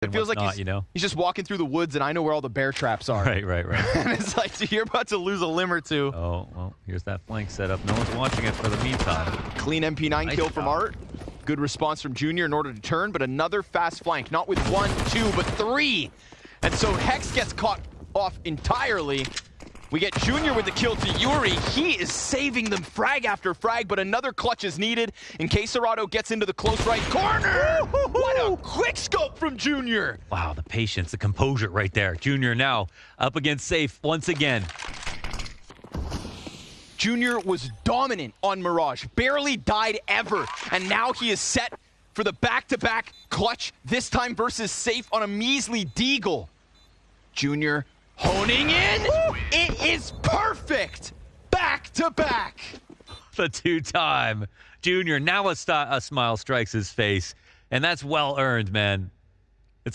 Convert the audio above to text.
It feels like not, he's, you know. he's just walking through the woods, and I know where all the bear traps are. Right, right, right. and it's like you're about to lose a limb or two. oh well, here's that flank setup. No one's watching it for the meantime. Clean MP9 Nice kill from job. Art. Good response from Junior in order to turn, but another fast flank. Not with one, two, but three. And so Hex gets caught off entirely. We get Junior with the kill to Yuri. He is saving them frag after frag, but another clutch is needed in case Serrato gets into the close right corner. What a quick scope from Junior. Wow, the patience, the composure right there. Junior now up against safe once again. Junior was dominant on Mirage, barely died ever, and now he is set for the back-to-back clutch, this time versus Safe on a measly Deagle. Junior honing in. It is perfect. Back-to-back. The two-time Junior. Now a, a smile strikes his face, and that's well earned, man.